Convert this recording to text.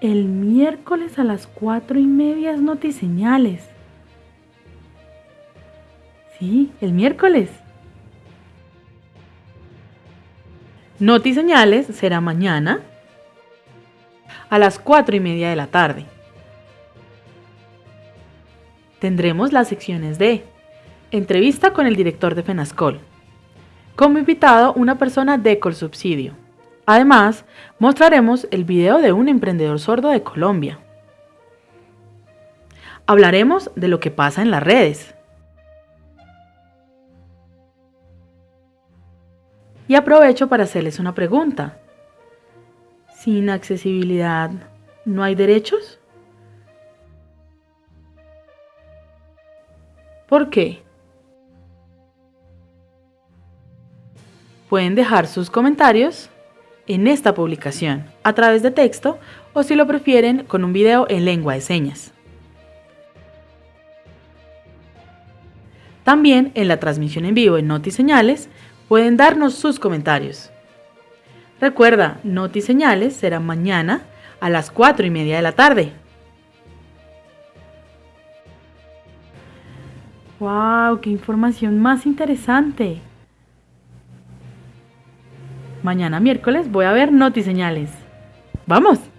El miércoles a las cuatro y media es notiseñales. Sí, el miércoles. Notiseñales será mañana a las cuatro y media de la tarde. Tendremos las secciones de entrevista con el director de FENASCOL. Como invitado, una persona de Colsubsidio. Además, mostraremos el video de un emprendedor sordo de Colombia. Hablaremos de lo que pasa en las redes. Y aprovecho para hacerles una pregunta. ¿Sin accesibilidad no hay derechos? ¿Por qué? Pueden dejar sus comentarios en esta publicación a través de texto o si lo prefieren con un video en lengua de señas. También en la transmisión en vivo en Noti Señales pueden darnos sus comentarios. Recuerda, Noti Señales será mañana a las 4 y media de la tarde. ¡Wow! ¡Qué información más interesante! Mañana miércoles voy a ver notiseñales. ¡Vamos!